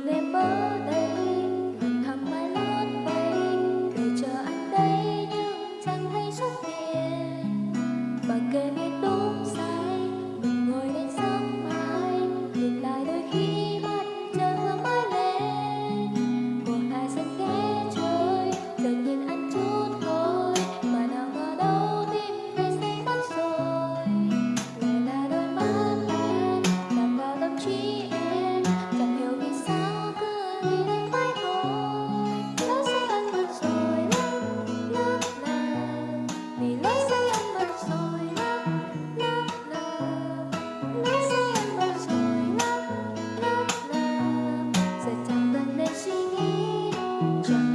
một đêm đây thằng mai lót bay. Để chờ anh đây, nhưng chẳng thấy xuất hiện bà kề 转。